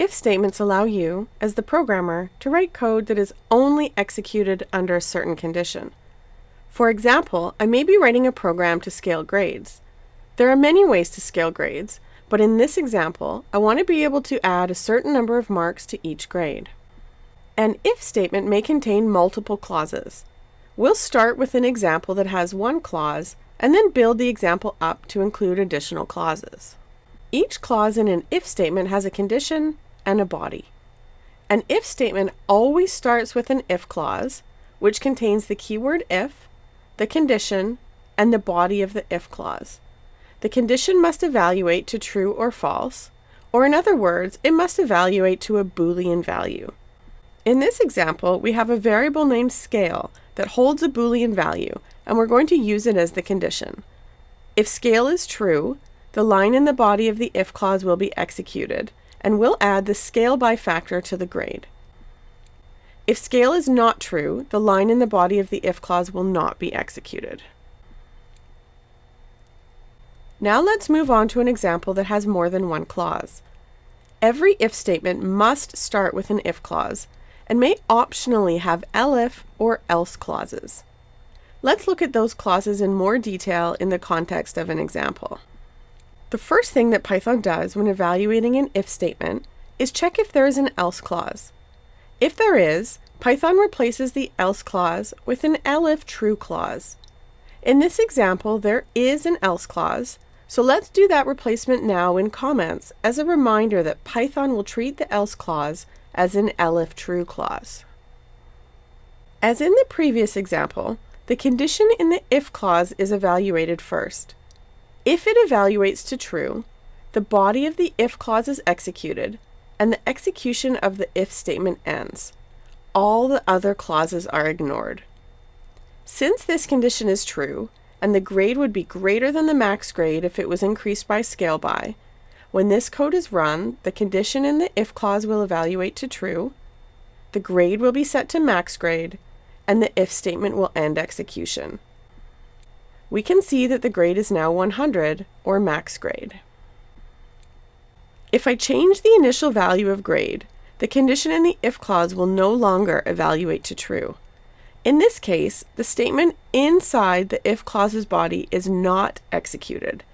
If statements allow you, as the programmer, to write code that is only executed under a certain condition. For example, I may be writing a program to scale grades. There are many ways to scale grades, but in this example, I want to be able to add a certain number of marks to each grade. An if statement may contain multiple clauses. We'll start with an example that has one clause and then build the example up to include additional clauses. Each clause in an if statement has a condition and a body. An if statement always starts with an if clause, which contains the keyword if, the condition, and the body of the if clause. The condition must evaluate to true or false, or in other words, it must evaluate to a Boolean value. In this example, we have a variable named scale that holds a Boolean value, and we're going to use it as the condition. If scale is true, the line in the body of the if clause will be executed, and we'll add the scale by factor to the grade. If scale is not true, the line in the body of the if clause will not be executed. Now let's move on to an example that has more than one clause. Every if statement must start with an if clause and may optionally have elif or else clauses. Let's look at those clauses in more detail in the context of an example. The first thing that Python does when evaluating an if statement is check if there is an else clause. If there is, Python replaces the else clause with an elif true clause. In this example, there is an else clause, so let's do that replacement now in comments as a reminder that Python will treat the else clause as an elif true clause. As in the previous example, the condition in the if clause is evaluated first. If it evaluates to true, the body of the if clause is executed, and the execution of the if statement ends. All the other clauses are ignored. Since this condition is true, and the grade would be greater than the max grade if it was increased by scale by, when this code is run, the condition in the if clause will evaluate to true, the grade will be set to max grade, and the if statement will end execution we can see that the grade is now 100, or max grade. If I change the initial value of grade, the condition in the if clause will no longer evaluate to true. In this case, the statement inside the if clause's body is not executed,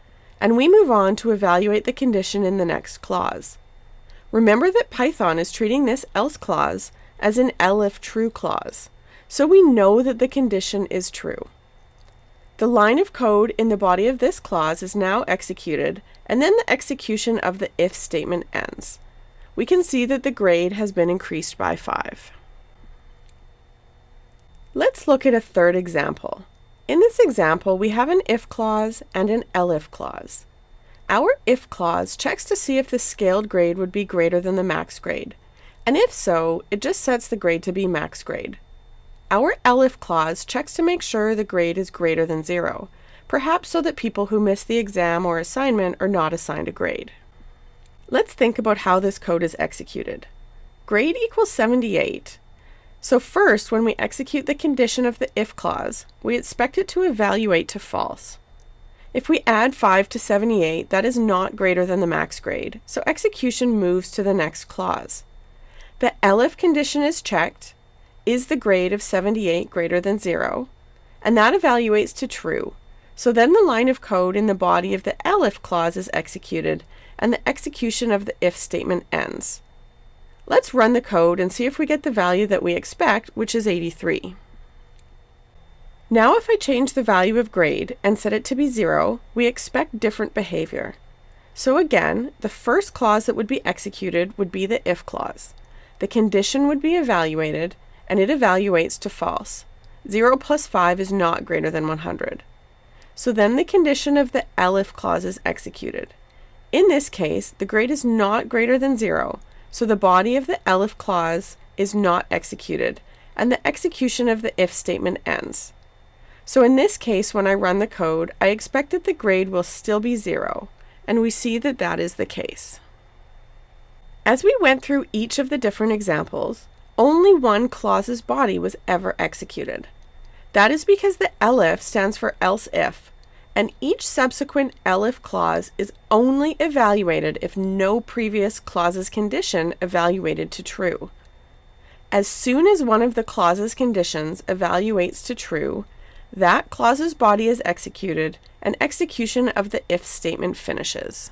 and we move on to evaluate the condition in the next clause. Remember that Python is treating this else clause as an elif true clause, so we know that the condition is true. The line of code in the body of this clause is now executed, and then the execution of the if statement ends. We can see that the grade has been increased by 5. Let's look at a third example. In this example, we have an if clause and an elif clause. Our if clause checks to see if the scaled grade would be greater than the max grade, and if so, it just sets the grade to be max grade. Our ELIF clause checks to make sure the grade is greater than zero, perhaps so that people who miss the exam or assignment are not assigned a grade. Let's think about how this code is executed. Grade equals 78. So first, when we execute the condition of the if clause, we expect it to evaluate to false. If we add 5 to 78, that is not greater than the max grade, so execution moves to the next clause. The ELIF condition is checked, is the grade of 78 greater than 0? And that evaluates to true. So then the line of code in the body of the elif clause is executed, and the execution of the if statement ends. Let's run the code and see if we get the value that we expect, which is 83. Now if I change the value of grade and set it to be 0, we expect different behavior. So again, the first clause that would be executed would be the if clause. The condition would be evaluated, and it evaluates to false. 0 plus 5 is not greater than 100. So then the condition of the ELIF clause is executed. In this case, the grade is not greater than 0, so the body of the ELIF clause is not executed, and the execution of the if statement ends. So in this case, when I run the code, I expect that the grade will still be 0, and we see that that is the case. As we went through each of the different examples, only one clause's body was ever executed. That is because the elif stands for else if, and each subsequent elif clause is only evaluated if no previous clause's condition evaluated to true. As soon as one of the clause's conditions evaluates to true, that clause's body is executed and execution of the if statement finishes.